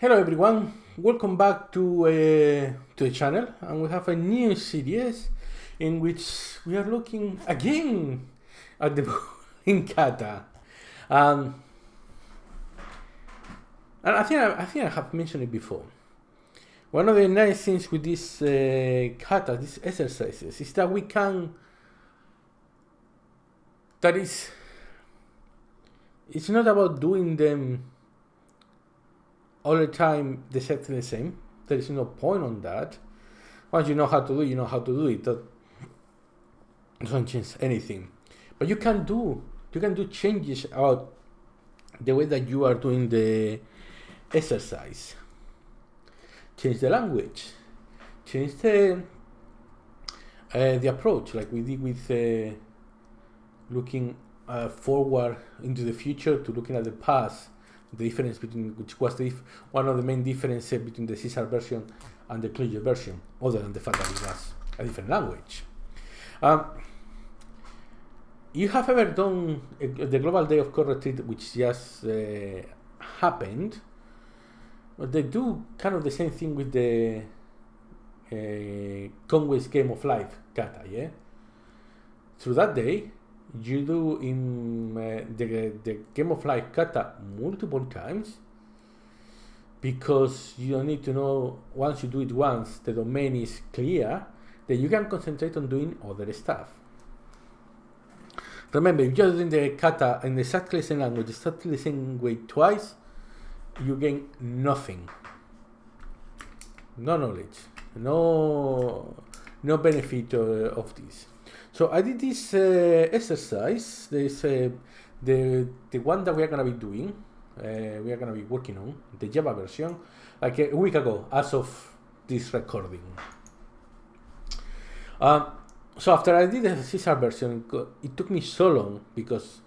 Hello everyone, welcome back to uh, to the channel and we have a new series in which we are looking again at the in kata. Um, and I think I, I, think I have mentioned it before. One of the nice things with these uh, kata, these exercises, is that we can that is it's not about doing them all the time exactly the same. There is no point on that. Once you know how to do it, you know how to do it. That doesn't change anything. But you can do you can do changes about the way that you are doing the exercise. Change the language. Change the uh, the approach, like we did with uh, looking uh, forward into the future to looking at the past the difference between which was the one of the main differences between the C Sharp version and the Clojure version, other than the fact that it was a different language. Um, you have ever done a, the Global Day of Code Retreat, which just uh, happened, but they do kind of the same thing with the uh, Conway's Game of Life kata, yeah? Through that day, you do in uh, the, the game of life kata multiple times because you need to know once you do it once the domain is clear then you can concentrate on doing other stuff. Remember if you're doing the kata in the same language the same way twice you gain nothing. No knowledge. No no benefit uh, of this so I did this uh, exercise. This uh, the the one that we are gonna be doing. Uh, we are gonna be working on the Java version like a week ago, as of this recording. Um, so after I did the C Sharp version, it took me so long because,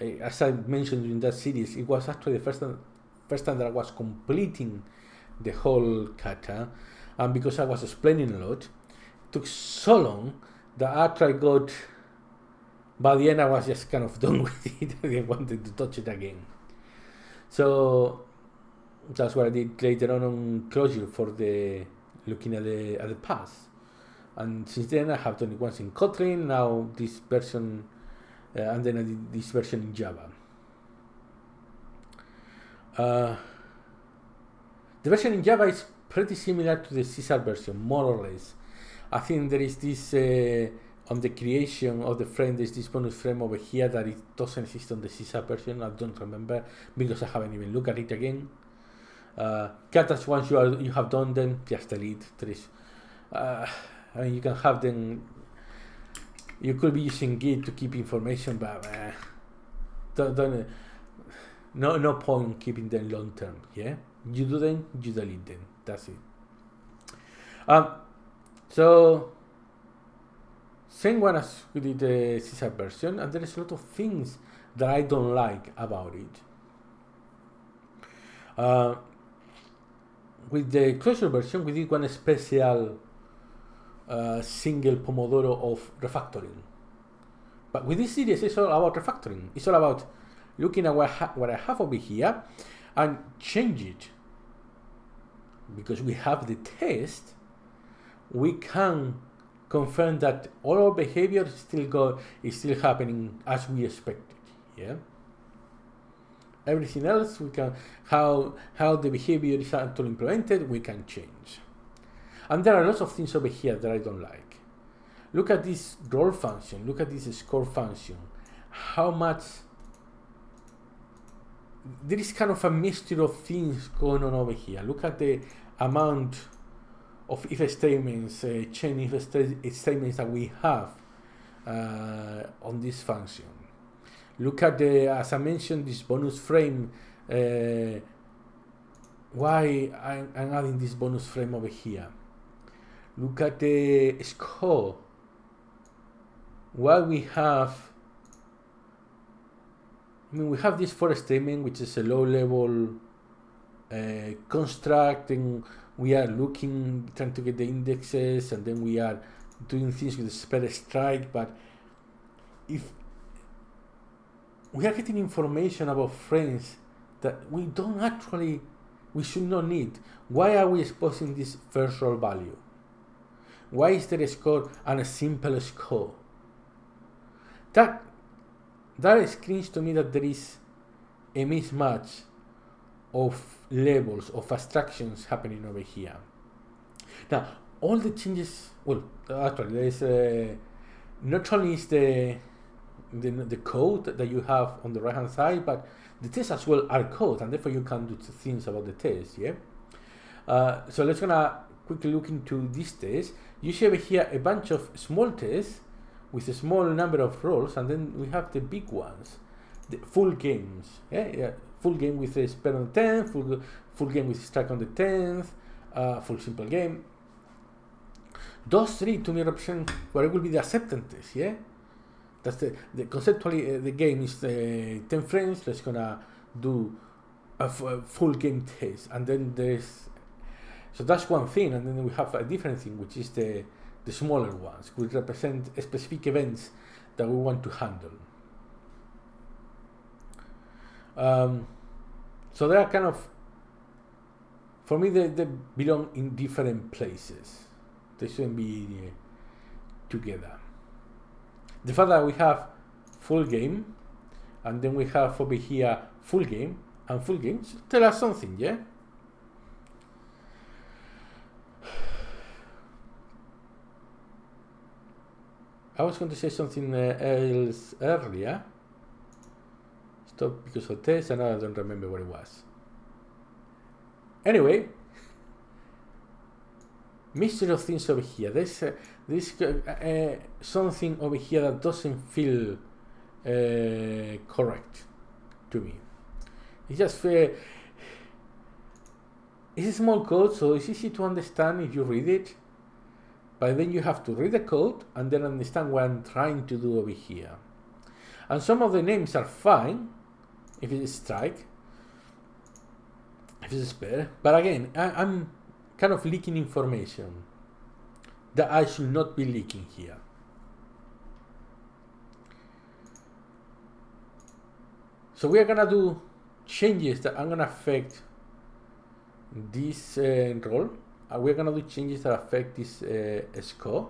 uh, as I mentioned in that series, it was actually the first time, first time that I was completing the whole kata, and because I was explaining a lot, it took so long the art I got by the end I was just kind of done with it. I didn't wanted to touch it again. So that's what I did later on on Clojure for the looking at the at the past. And since then I have done it once in Kotlin, now this version, uh, and then I did this version in Java. Uh, the version in Java is pretty similar to the C Sharp version, more or less. I think there is this uh, on the creation of the frame. There's this bonus frame over here that it doesn't exist on the C Sharp version. I don't remember because I haven't even looked at it again. Uh, once you are you have done them, just delete. There is, uh, I mean, you can have them. You could be using Git to keep information, but uh, don't, don't no no point keeping them long term. Yeah, you do them, you delete them. That's it. Um, so, same one as we did the C Sharp version, and there is a lot of things that I don't like about it. Uh, with the Clojure version, we did one special uh, single Pomodoro of refactoring. But with this series, it's all about refactoring. It's all about looking at what, what I have over here and change it. Because we have the test we can confirm that all our behavior still go is still happening as we expected. Yeah. Everything else we can how how the behavior is actually implemented we can change. And there are lots of things over here that I don't like. Look at this roll function. Look at this score function. How much there is kind of a mixture of things going on over here. Look at the amount of if statements, uh, chain if statements that we have uh, on this function. Look at the, as I mentioned, this bonus frame. Uh, why I'm, I'm adding this bonus frame over here. Look at the score. Why we have I mean, we have this for statement, which is a low-level uh, construct, and we are looking, trying to get the indexes, and then we are doing things with the spread strike. But if we are getting information about friends that we don't actually we should not need. Why are we exposing this first value? Why is there a score and a simple score? That that screams to me that there is a mismatch of levels of abstractions happening over here. Now, all the changes, well, actually, there is a, not only is the, the the code that you have on the right hand side, but the tests as well are code, and therefore you can do things about the test. Yeah. Uh, so let's gonna quickly look into this test. You see over here a bunch of small tests with a small number of rolls, and then we have the big ones, the full games. Yeah, yeah. Full game with a spell on the tenth, full full game with strike on the tenth, uh, full simple game. Those three to me represent what it will be the acceptance. Yeah. That's the, the conceptually uh, the game is uh, 10 frames. Let's gonna do a, full game test, and then there's so that's one thing, and then we have a different thing, which is the the smaller ones, which represent specific events that we want to handle. Um, so they are kind of, for me, they, they belong in different places. They shouldn't be uh, together. The fact that we have full game and then we have over here full game and full game tell us something yeah? I was going to say something uh, else earlier because of this and I don't remember what it was anyway of things over here there's uh, this uh, something over here that doesn't feel uh, correct to me. It's just uh, it's a small code, so it's easy to understand if you read it. But then you have to read the code and then understand what I'm trying to do over here. And some of the names are fine if it's strike, if it's spare. But again, I, I'm kind of leaking information that I should not be leaking here. So we are gonna do changes that are gonna affect this uh, roll. Uh, we're gonna do changes that affect this uh, score,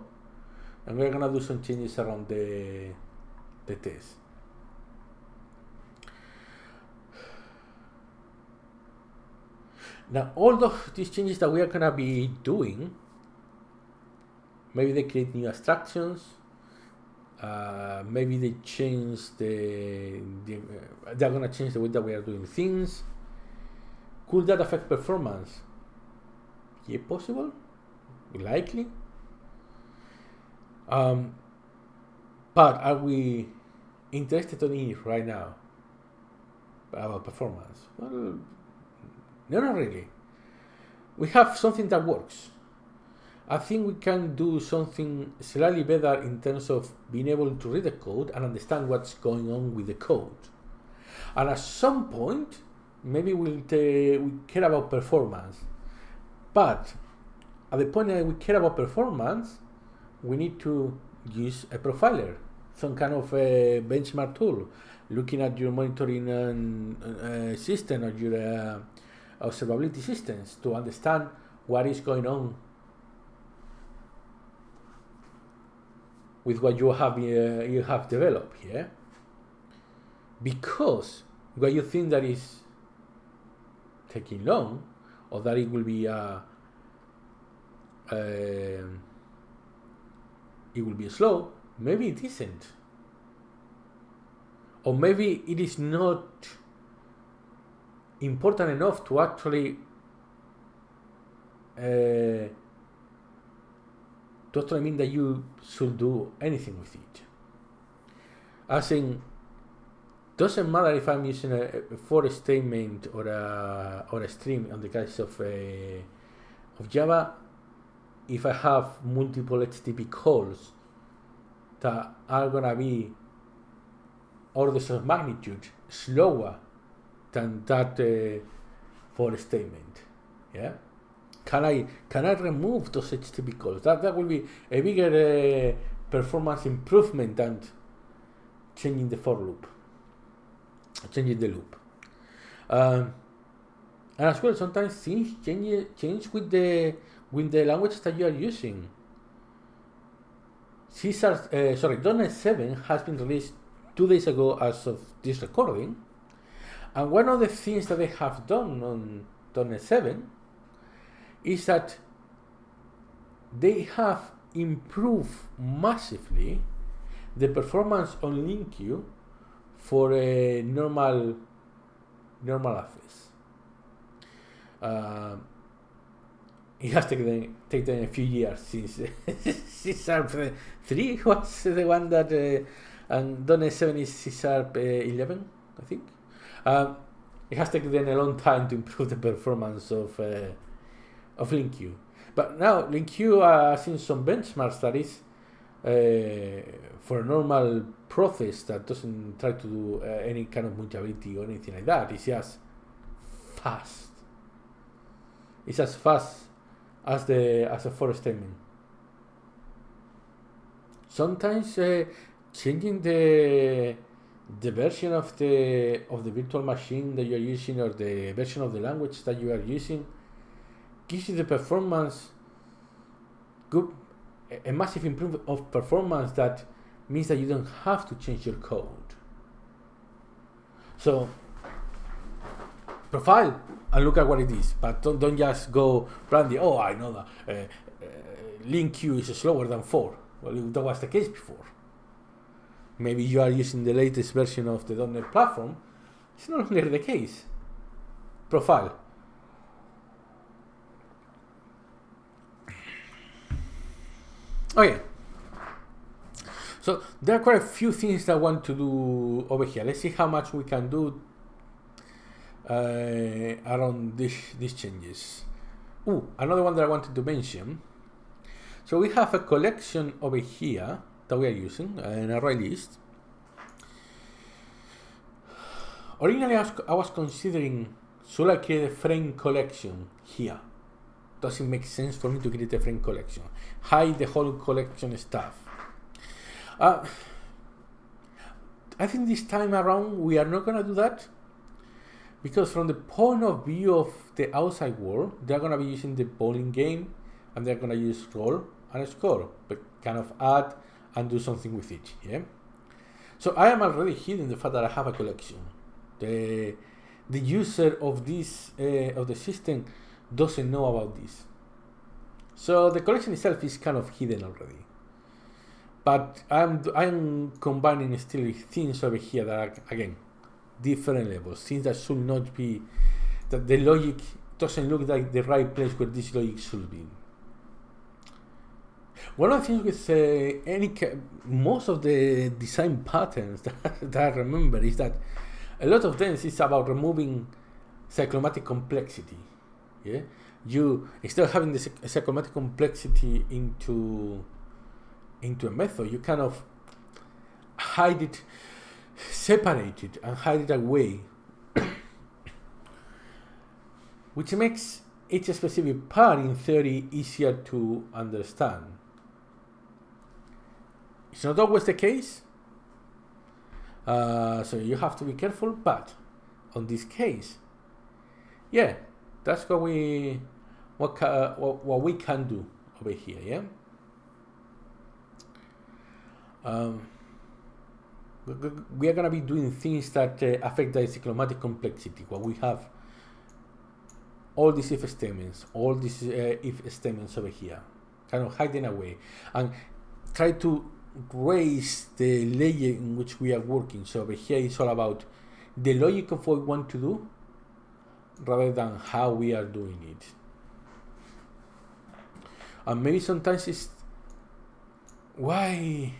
and we're gonna do some changes around the the test. Now, all of these changes that we are gonna be doing maybe they create new abstractions uh, maybe they change the, the uh, they're gonna change the way that we are doing things. Could that affect performance? Yeah possible. Likely. Um, but are we interested in it right now about performance? Well no not really we have something that works I think we can do something slightly better in terms of being able to read the code and understand what's going on with the code. And at some point, maybe we'll we care about performance. But at the point that we care about performance, we need to use a profiler, some kind of a benchmark tool, looking at your monitoring and, uh, system or your uh, observability systems to understand what is going on with what you have uh, you have developed here because what you think that is taking long or that it will be uh, uh, it will be slow maybe it isn't. Or maybe it is not important enough to actually uh, doesn't mean that you should do anything with it. As in, doesn't matter if I'm using a, a for statement or a or a string on the case of a, of Java. If I have multiple HTTP calls that are gonna be orders of magnitude slower than that uh, for statement, yeah. Can I can I remove those HTTP calls? That that will be a bigger uh, performance improvement than changing the for loop, changing the loop. Um, and as well sometimes things change change with the with the language that you are using. C Sharp, uh, sorry, .NET 7 has been released two days ago as of this recording, and one of the things that they have done on .NET 7 is that they have improved massively the performance on LINQ for a normal normal office. Uh, it has taken, taken a few years since C Sharp 3 was the one that uh, and .NET 7 is C Sharp uh, 11, I think. Um, it has taken a long time to improve the performance of uh, of LINQ. But now LINQ uh, seen some benchmark studies uh, for a normal process that doesn't try to do uh, any kind of mutability or anything like that. It's just fast. It's as fast as the as a for statement. Sometimes uh, changing the the version of the of the virtual machine that you are using or the version of the language that you are using gives you the performance good a massive improvement of performance that means that you don't have to change your code. So profile and look at what it is, but don't, don't just go blindly, oh, I know that uh, uh, LINQ is slower than 4. Well, that was the case before. Maybe you are using the latest version of the .NET platform. It's no longer the case. Profile. Okay. So there are quite a few things that I want to do over here. Let's see how much we can do uh, around this, these changes. Oh, another one that I wanted to mention. So we have a collection over here that we are using, an array list. Originally, I was, considering should I create a frame collection here? Does it make sense for me to create a frame collection? Hide the whole collection stuff. Uh, I think this time around we are not going to do that because from the point of view of the outside world, they're going to be using the bowling game and they're going to use roll and score, but kind of add and do something with it. Yeah. So I am already hidden the fact that I have a collection. The the user of this uh, of the system doesn't know about this. So the collection itself is kind of hidden already. But I'm I'm combining still things over here that are again different levels, things that should not be that the logic doesn't look like the right place where this logic should be. One of the things with uh, any most of the design patterns that, that I remember is that a lot of them is about removing cyclomatic complexity. Yeah, you instead of having the cyclomatic complexity into into a method, you kind of hide it, separate it, and hide it away, which makes each specific part in theory easier to understand. It's not always the case, uh, so you have to be careful, but on this case, yeah, that's what we what, uh, what, what we can do over here, yeah? Um, we are going to be doing things that uh, affect the cyclomatic complexity. What we have all these if statements, all these uh, if statements over here, kind of hiding away, and try to raise the layer in which we are working. So over here it's all about the logic of what we want to do rather than how we are doing it. And maybe sometimes it's why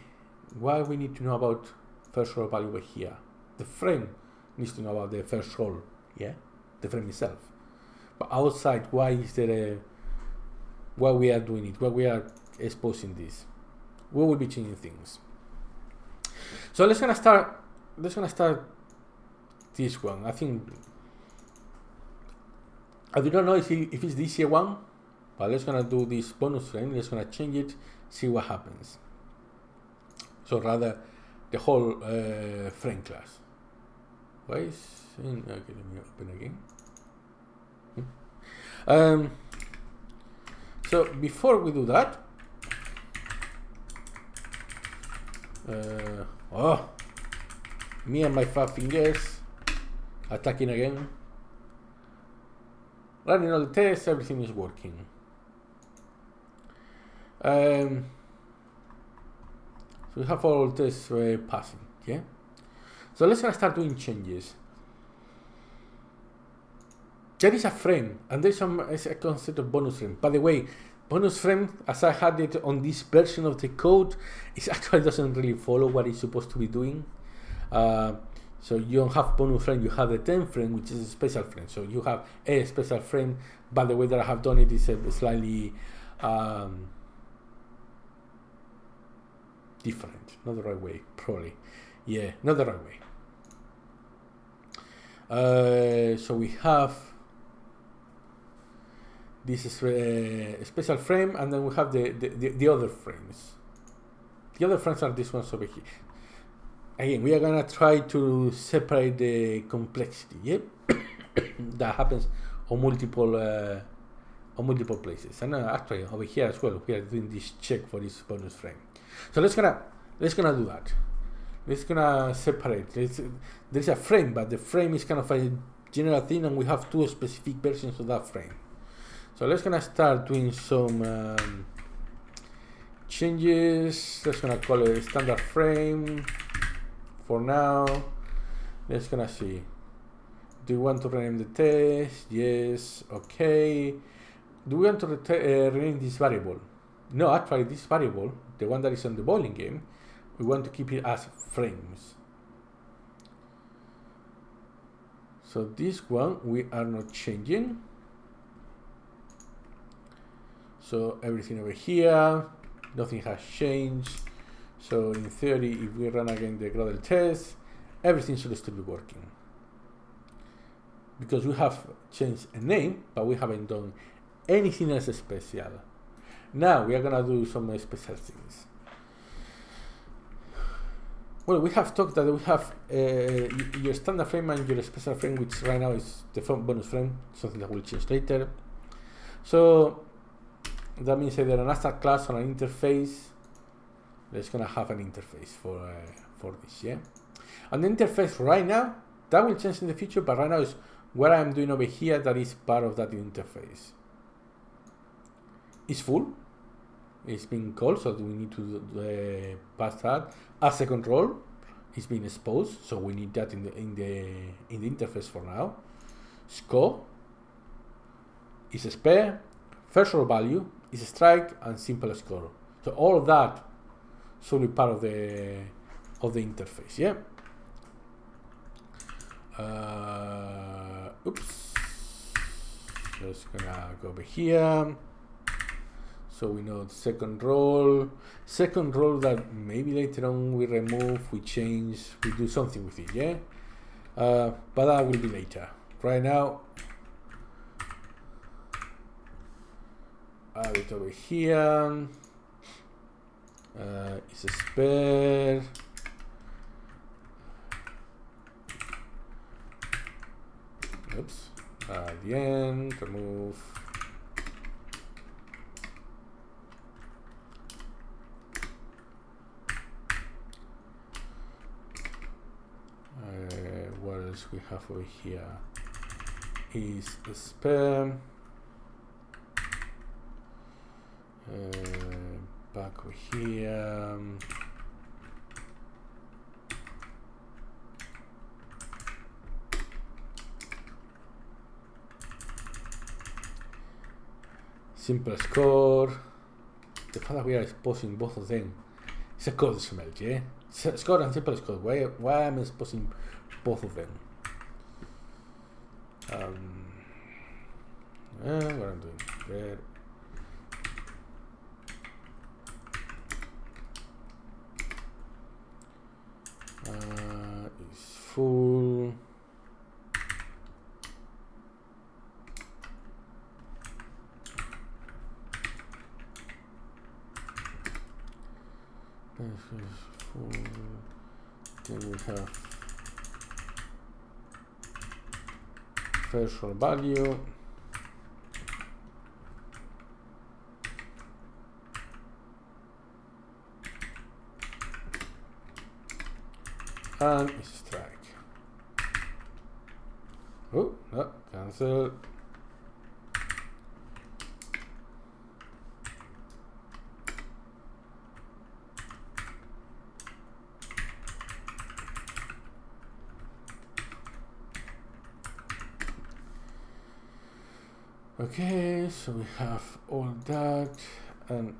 why we need to know about first roll value over here. The frame needs to know about the first roll, yeah, the frame itself. But outside, why is there a why we are doing it? Why we are exposing this? We will be changing things. So let's gonna start. Let's gonna start this one. I think I do not know if, if it's this year one, but let's gonna do this bonus frame. Let's gonna change it, see what happens. So rather the whole uh, frame class. Why is in, okay, let me open again. Um, so before we do that, uh, oh, me and my five fingers attacking again. Running all the tests, everything is working. Um, so we have all tests uh, passing, yeah? So let's start doing changes. There is a frame, and there's some is a concept of bonus frame. By the way, bonus frame, as I had it on this version of the code, it actually doesn't really follow what it's supposed to be doing. Uh, so you don't have bonus frame, you have the 10 frame, which is a special frame. So you have a special frame, but the way that I have done it is a slightly um, different. Not the right way, probably. Yeah, not the right way. Uh, so we have this is a uh, special frame and then we have the, the, the, the, other frames. The other frames are these ones over here. Again, we are gonna try to separate the complexity, that happens on multiple uh, on multiple places. And uh, actually over here as well, we are doing this check for this bonus frame. So let's gonna let's gonna do that. Let's gonna separate. Let's, there's a frame, but the frame is kind of a general thing, and we have two specific versions of that frame. So let's gonna start doing some um, changes. Let's gonna call it standard frame for now. Let's gonna see. Do you want to rename the test? Yes. Okay. Do we want to uh, rename this variable? No, actually, this variable, the one that is on the bowling game, we want to keep it as frames. So this one we are not changing. So everything over here, nothing has changed. So in theory, if we run again the Gradle test, everything should still be working. Because we have changed a name, but we haven't done anything else special. Now we are gonna do some special things. Well, we have talked that we have uh, your standard frame and your special frame, which right now is the bonus frame, something that will change later. So that means either an abstract class or an interface. Let's gonna have an interface for uh, for this, yeah. And the interface right now that will change in the future, but right now is what I'm doing over here that is part of that interface. It's full. It's being called, so we need to uh, pass that as a control. It's being exposed, so we need that in the in the in the interface for now. Score is a spare, first row value, is a strike and simple score. So all of that should be part of the of the interface. Yeah. Uh, oops. Just gonna go over here. So we know the second row. Second row that maybe later on we remove, we change, we do something with it. Yeah. Uh, but that will be later. Right now, have it over here. Uh, it's a spare. Oops. Uh, the end, remove. Uh, what else we have over here is a spare. Uh, back here. Simple score. The fact that we are exposing both of them. It's a code smell, yeah? Score and simple score. Why, why am I exposing both of them? Um, uh, what I'm doing there. Uh, is full. This is full. Then we have threshold value Um, and strike. Oh, no, cancel. Okay, so we have all that and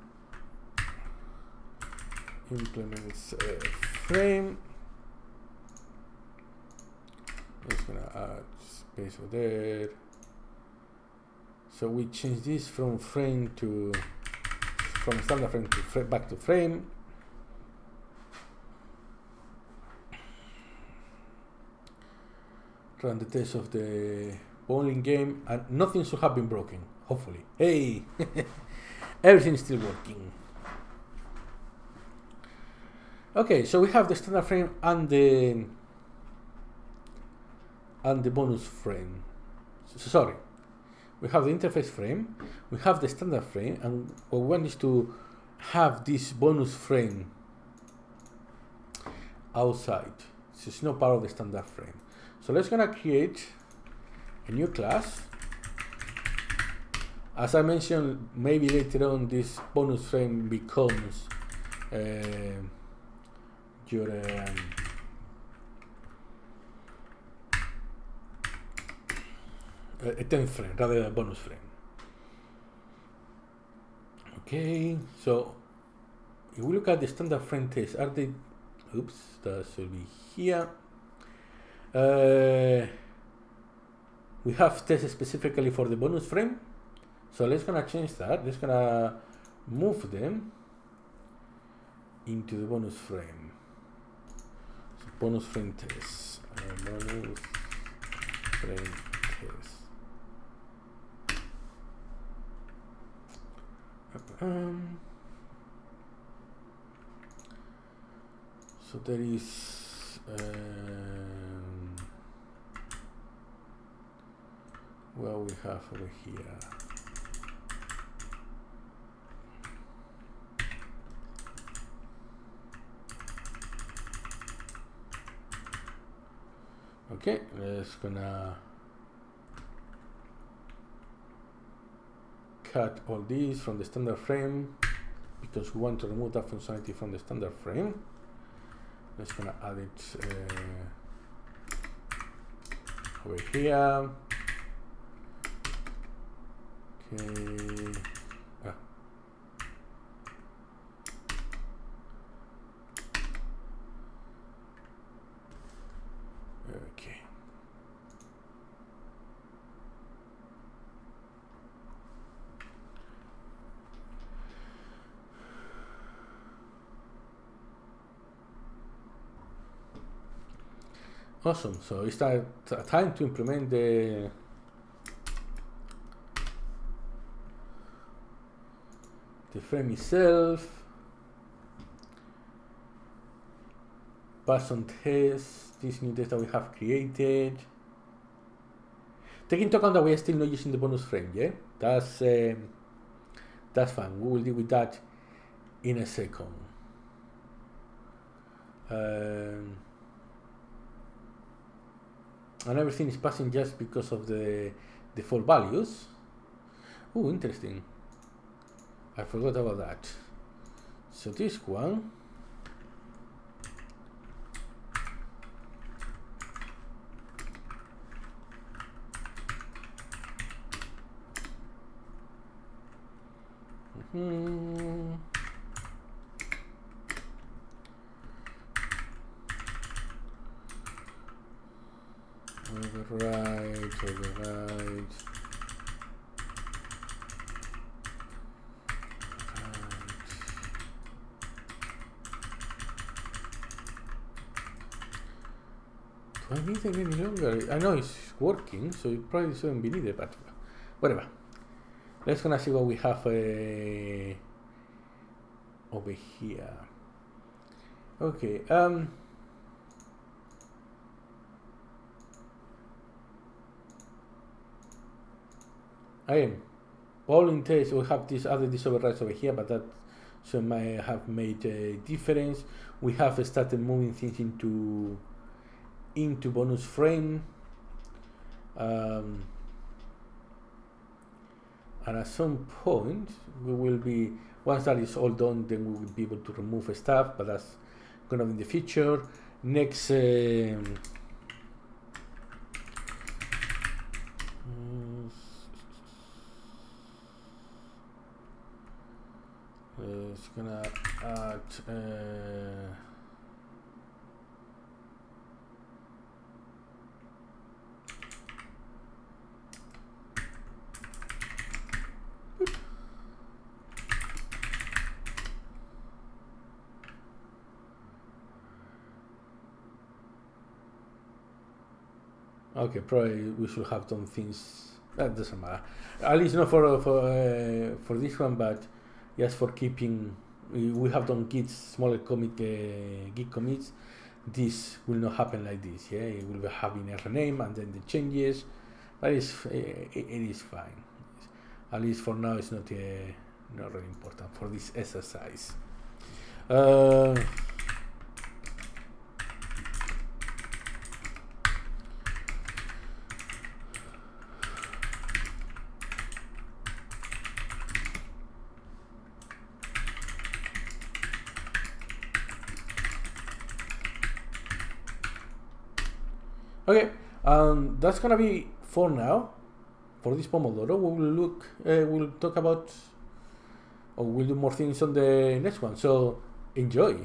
implements a frame. Just gonna add space over there. So we change this from frame to from standard frame to frame back to frame. Run the test of the bowling game and nothing should have been broken hopefully hey everything is still working okay so we have the standard frame and the and the bonus frame. So, sorry. We have the interface frame we have the standard frame and what we want is to have this bonus frame outside. So it's not part of the standard frame. So let's gonna create a new class. As I mentioned, maybe later on this bonus frame becomes uh, your um, a 10th frame rather than a bonus frame. Okay, so if we look at the standard frame test, are they, oops, that should be here. Uh, we have tests specifically for the bonus frame. So let's gonna change that. Let's gonna move them into the bonus frame. So bonus frame test. Uh, bonus frame test. Um, so there is. Uh, well we have over here okay let's gonna cut all these from the standard frame because we want to remove that functionality from the standard frame let's gonna add it uh, over here Okay. Okay. Awesome. So it's time to implement the the frame itself, pass on test, this new that we have created. Take into account that we are still not using the bonus frame, yeah? That's, um, that's fine. We will deal with that in a second. Um, and everything is passing just because of the default values. Oh, interesting. I forgot about that. So this one Mm-hmm. Override, override. Do I need it any longer? I know it's working, so it probably shouldn't be needed, but whatever. Let's gonna see what we have uh, over here. Okay, um, I am. All in test, we have this other overrides over here, but that so might have made a difference. We have started moving things into into bonus frame. Um, and at some point we will be once that is all done then we will be able to remove stuff but that's gonna be in the future next uh, it's gonna add uh, Okay, probably we should have done things. That doesn't matter. At least not for for uh, for this one, but just for keeping. We, have done git smaller commit uh, git commits. This will not happen like this. Yeah, it will be having a rename and then the changes. But it's, it, it is fine. At least for now, it's not uh, not really important for this exercise. Uh, Okay, um, that's gonna be for now. For this Pomodoro, we will look. Uh, we'll talk about, or we'll do more things on the next one. So enjoy.